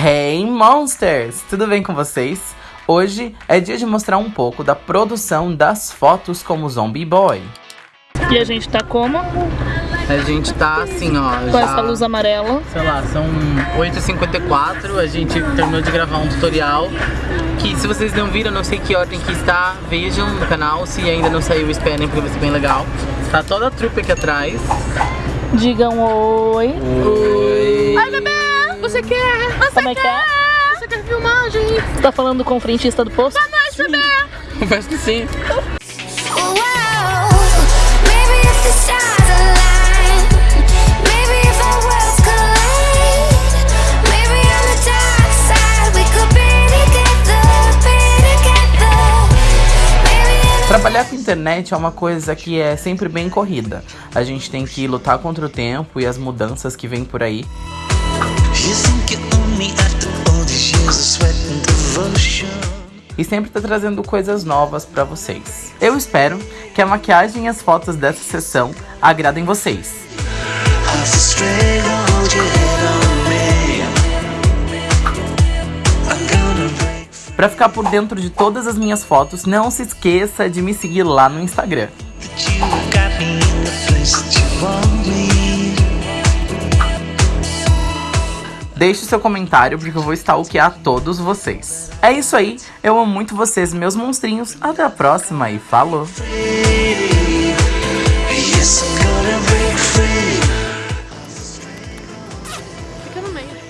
Hey Monsters! Tudo bem com vocês? Hoje é dia de mostrar um pouco da produção das fotos como Zombie Boy. E a gente tá como? A gente tá assim, ó. Com já, essa luz amarela. Sei lá, são 8h54. A gente terminou de gravar um tutorial. Que se vocês não viram, não sei que ordem que está, vejam no canal. Se ainda não saiu, esperem, porque vai ser bem legal. Tá toda a trupe aqui atrás. Digam oi. Oi! Ai, bebê! Você quer? Você Como é que é? Você quer filmagem? Você tá falando com o frentista do posto? Boa noite, bebê! Acho que sim. Trabalhar com internet é uma coisa que é sempre bem corrida. A gente tem que lutar contra o tempo e as mudanças que vêm por aí. E sempre tá trazendo coisas novas para vocês. Eu espero que a maquiagem e as fotos dessa sessão agradem vocês. Para ficar por dentro de todas as minhas fotos, não se esqueça de me seguir lá no Instagram. Deixe seu comentário porque eu vou stalkear todos vocês. É isso aí, eu amo muito vocês, meus monstrinhos. Até a próxima e falou! Fica no meio.